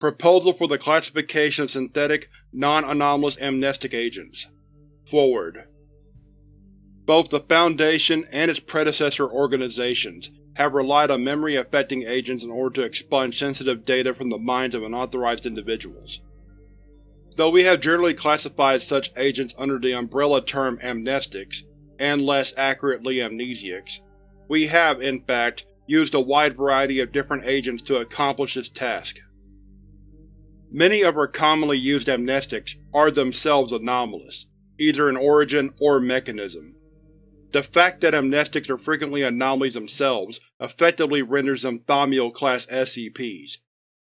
Proposal for the classification of synthetic, non-anomalous amnestic agents. Forward. Both the Foundation and its predecessor organizations have relied on memory-affecting agents in order to expunge sensitive data from the minds of unauthorized individuals. Though we have generally classified such agents under the umbrella term amnestics, and less accurately amnesiacs, we have, in fact, used a wide variety of different agents to accomplish this task. Many of our commonly used amnestics are themselves anomalous, either in origin or mechanism. The fact that amnestics are frequently anomalies themselves effectively renders them Thaumiel-class SCPs,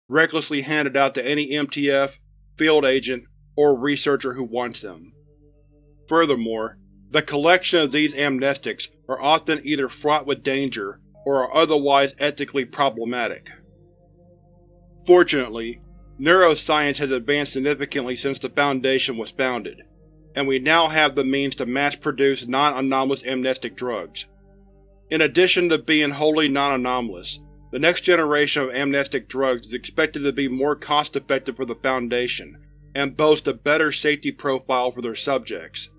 recklessly handed out to any MTF, field agent, or researcher who wants them. Furthermore, the collection of these amnestics are often either fraught with danger or are otherwise ethically problematic. Fortunately, neuroscience has advanced significantly since the Foundation was founded, and we now have the means to mass-produce non-anomalous amnestic drugs. In addition to being wholly non-anomalous, the next generation of amnestic drugs is expected to be more cost-effective for the Foundation and boast a better safety profile for their subjects.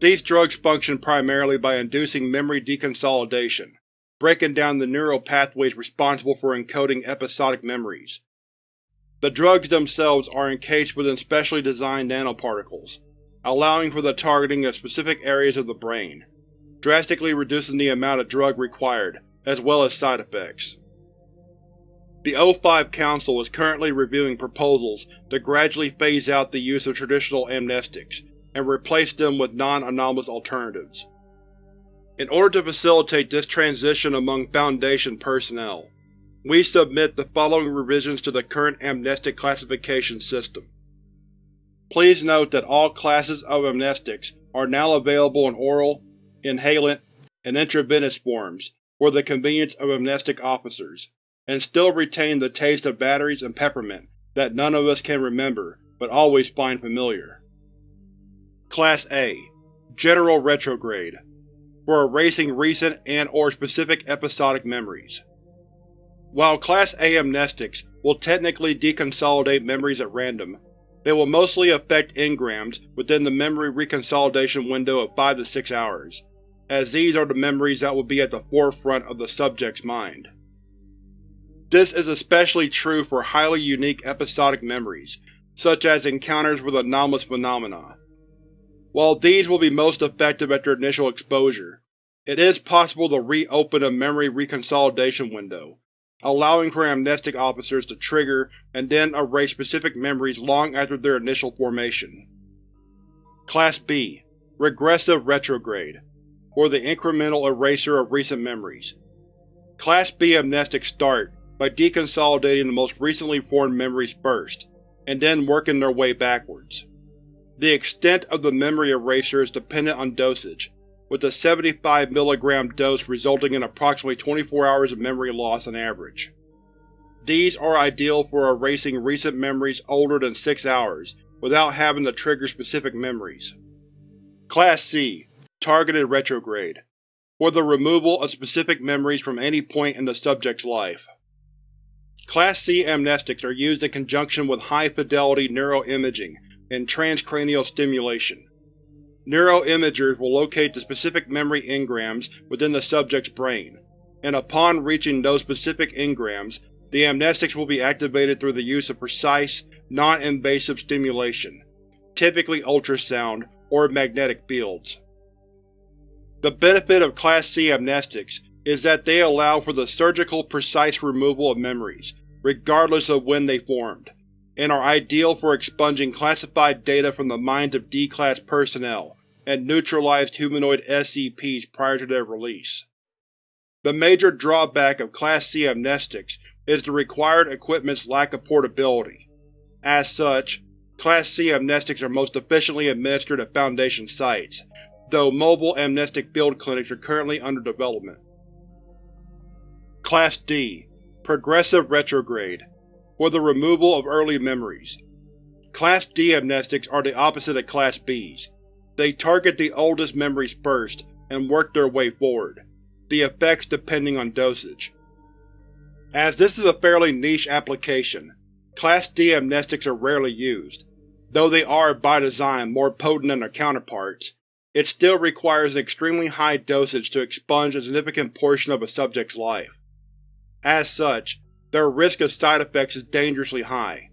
These drugs function primarily by inducing memory deconsolidation, breaking down the neural pathways responsible for encoding episodic memories. The drugs themselves are encased within specially designed nanoparticles, allowing for the targeting of specific areas of the brain, drastically reducing the amount of drug required, as well as side effects. The O5 Council is currently reviewing proposals to gradually phase out the use of traditional amnestics and replace them with non-anomalous alternatives. In order to facilitate this transition among Foundation personnel, we submit the following revisions to the current amnestic classification system. Please note that all classes of amnestics are now available in oral, inhalant, and intravenous forms for the convenience of amnestic officers and still retain the taste of batteries and peppermint that none of us can remember but always find familiar. Class A General Retrograde for erasing recent and or specific episodic memories. While Class A amnestics will technically deconsolidate memories at random, they will mostly affect engrams within the memory reconsolidation window of 5 to 6 hours, as these are the memories that will be at the forefront of the subject's mind. This is especially true for highly unique episodic memories, such as encounters with anomalous phenomena. While these will be most effective at their initial exposure, it is possible to reopen a memory reconsolidation window, allowing for amnestic officers to trigger and then erase specific memories long after their initial formation. Class B Regressive Retrograde, or the incremental eraser of recent memories. Class B amnestics start by deconsolidating the most recently formed memories first, and then working their way backwards. The extent of the memory eraser is dependent on dosage, with a 75 mg dose resulting in approximately 24 hours of memory loss on average. These are ideal for erasing recent memories older than 6 hours without having to trigger specific memories. Class C Targeted Retrograde for the removal of specific memories from any point in the subject's life. Class C amnestics are used in conjunction with high-fidelity neuroimaging and transcranial stimulation. Neuroimagers will locate the specific memory engrams within the subject's brain, and upon reaching those specific engrams, the amnestics will be activated through the use of precise, non-invasive stimulation, typically ultrasound or magnetic fields. The benefit of Class C amnestics is that they allow for the surgical precise removal of memories, regardless of when they formed, and are ideal for expunging classified data from the minds of D-Class personnel and neutralized humanoid SCPs prior to their release. The major drawback of Class C amnestics is the required equipment's lack of portability. As such, Class C amnestics are most efficiently administered at Foundation sites, though mobile amnestic field clinics are currently under development. Class D Progressive Retrograde for the removal of early memories. Class D amnestics are the opposite of Class B's. They target the oldest memories first and work their way forward, the effects depending on dosage. As this is a fairly niche application, Class D amnestics are rarely used. Though they are, by design, more potent than their counterparts, it still requires an extremely high dosage to expunge a significant portion of a subject's life. As such, their risk of side effects is dangerously high.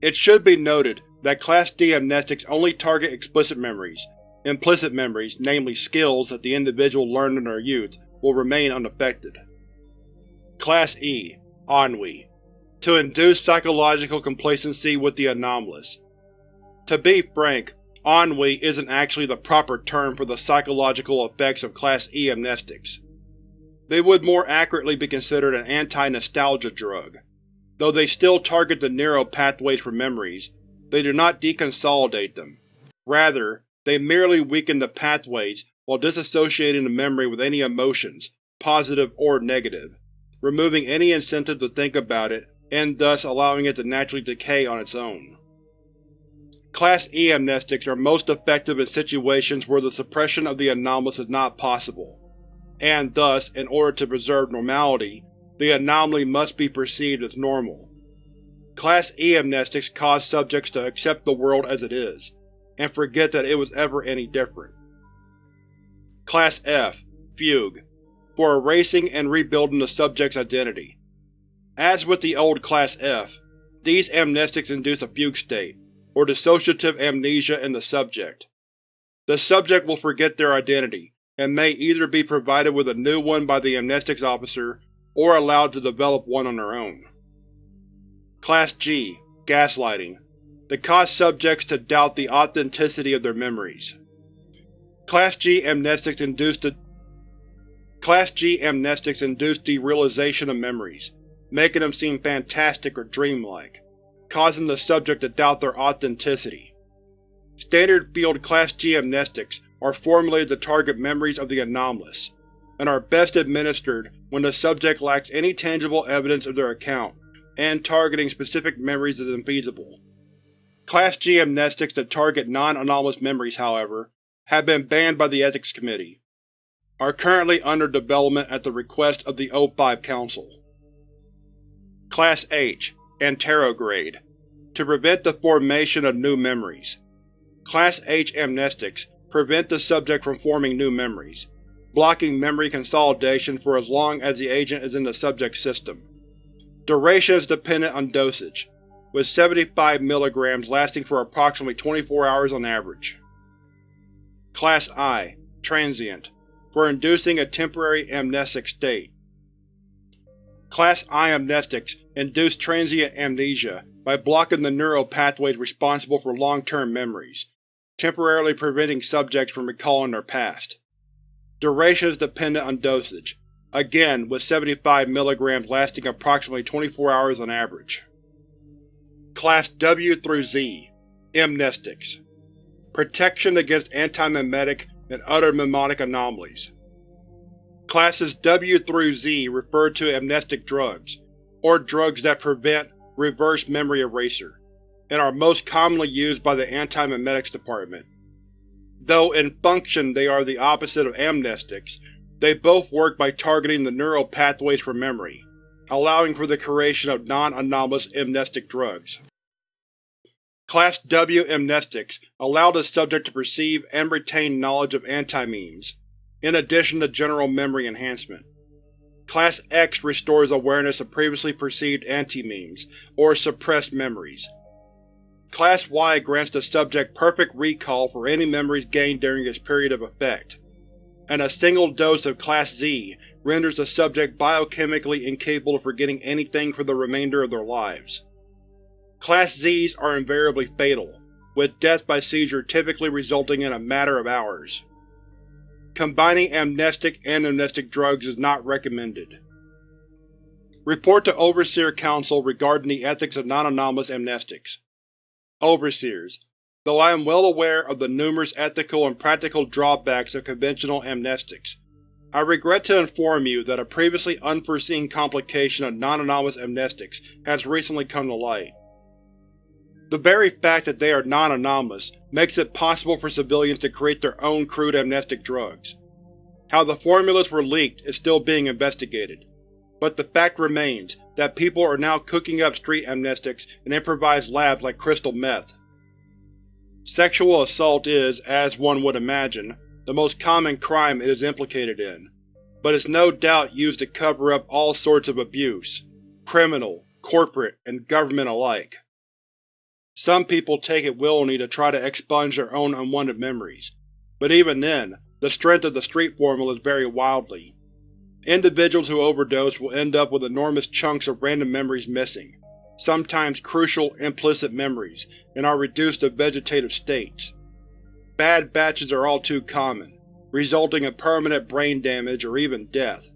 It should be noted that Class D amnestics only target explicit memories. Implicit memories, namely skills that the individual learned in their youth, will remain unaffected. Class E Ennui To induce psychological complacency with the anomalous. To be frank, ennui isn't actually the proper term for the psychological effects of Class E amnestics. They would more accurately be considered an anti-nostalgia drug. Though they still target the neural pathways for memories, they do not deconsolidate them. Rather, they merely weaken the pathways while disassociating the memory with any emotions, positive or negative, removing any incentive to think about it and thus allowing it to naturally decay on its own. Class E amnestics are most effective in situations where the suppression of the anomalous is not possible, and thus, in order to preserve normality, the anomaly must be perceived as normal. Class E amnestics cause subjects to accept the world as it is, and forget that it was ever any different. Class F Fugue for erasing and rebuilding the subject's identity. As with the old Class F, these amnestics induce a fugue state, or dissociative amnesia in the subject. The subject will forget their identity, and may either be provided with a new one by the amnestics officer or allowed to develop one on their own. Class G Gaslighting to cause subjects to doubt the authenticity of their memories. Class G amnestics induce the Class G amnestics induce derealization of memories, making them seem fantastic or dreamlike causing the subject to doubt their authenticity. Standard field Class G amnestics are formulated to target memories of the anomalous, and are best administered when the subject lacks any tangible evidence of their account, and targeting specific memories is infeasible. Class G amnestics that target non-anomalous memories, however, have been banned by the Ethics Committee, are currently under development at the request of the O5 Council. Class H Anterograde to prevent the formation of new memories. Class H amnestics prevent the subject from forming new memories, blocking memory consolidation for as long as the agent is in the subject's system. Duration is dependent on dosage, with 75 mg lasting for approximately 24 hours on average. Class I Transient for inducing a temporary amnestic state. Class I amnestics induce transient amnesia by blocking the neural pathways responsible for long-term memories, temporarily preventing subjects from recalling their past. Duration is dependent on dosage, again with 75 mg lasting approximately 24 hours on average. Class W through Z Mnestics Protection against antimemetic and other mnemonic anomalies. Classes W through Z refer to mnestic drugs, or drugs that prevent reverse memory eraser, and are most commonly used by the Antimemetics Department. Though in function they are the opposite of amnestics, they both work by targeting the neural pathways for memory, allowing for the creation of non-anomalous mnestic drugs. Class W mnestics allow the subject to perceive and retain knowledge of antimemes, in addition to general memory enhancement. Class X restores awareness of previously perceived antimemes, or suppressed memories. Class Y grants the subject perfect recall for any memories gained during its period of effect, and a single dose of Class Z renders the subject biochemically incapable of forgetting anything for the remainder of their lives. Class Zs are invariably fatal, with death by seizure typically resulting in a matter of hours. Combining amnestic and mnestic drugs is not recommended. Report to Overseer Council regarding the ethics of non-anomalous amnestics. Overseers, Though I am well aware of the numerous ethical and practical drawbacks of conventional amnestics, I regret to inform you that a previously unforeseen complication of non-anomalous amnestics has recently come to light. The very fact that they are non-anomalous makes it possible for civilians to create their own crude amnestic drugs. How the formulas were leaked is still being investigated, but the fact remains that people are now cooking up street amnestics in improvised labs like crystal meth. Sexual assault is, as one would imagine, the most common crime it is implicated in, but is no doubt used to cover up all sorts of abuse, criminal, corporate, and government alike. Some people take it willingly to try to expunge their own unwanted memories, but even then, the strength of the street formula vary wildly. Individuals who overdose will end up with enormous chunks of random memories missing, sometimes crucial, implicit memories, and are reduced to vegetative states. Bad batches are all too common, resulting in permanent brain damage or even death.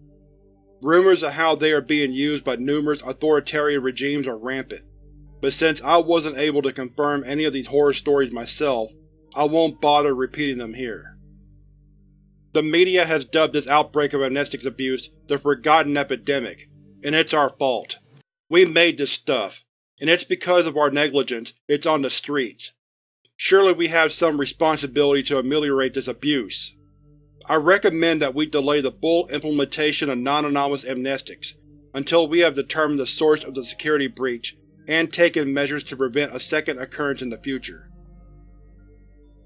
Rumors of how they are being used by numerous authoritarian regimes are rampant, but since I wasn't able to confirm any of these horror stories myself, I won't bother repeating them here. The media has dubbed this outbreak of amnestics abuse the Forgotten Epidemic, and it's our fault. We made this stuff, and it's because of our negligence it's on the streets. Surely we have some responsibility to ameliorate this abuse. I recommend that we delay the full implementation of non-anomalous amnestics until we have determined the source of the security breach and taken measures to prevent a second occurrence in the future.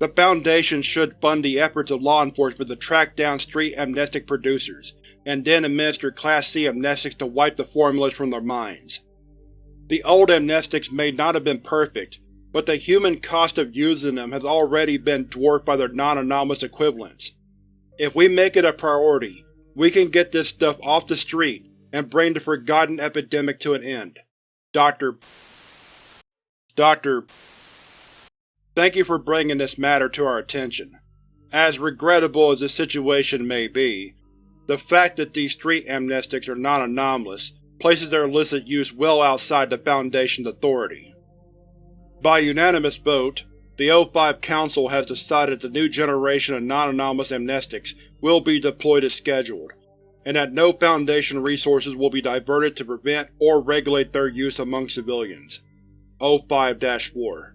The Foundation should fund the efforts of law enforcement to track down street amnestic producers, and then administer Class C amnestics to wipe the formulas from their minds. The old amnestics may not have been perfect, but the human cost of using them has already been dwarfed by their non-anomalous equivalents. If we make it a priority, we can get this stuff off the street and bring the forgotten epidemic to an end. Dr. Dr. Thank you for bringing this matter to our attention. As regrettable as this situation may be, the fact that these street amnestics are non-anomalous places their illicit use well outside the Foundation's authority. By unanimous vote, the O5 Council has decided that the new generation of non-anomalous amnestics will be deployed as scheduled, and that no Foundation resources will be diverted to prevent or regulate their use among civilians. O5-4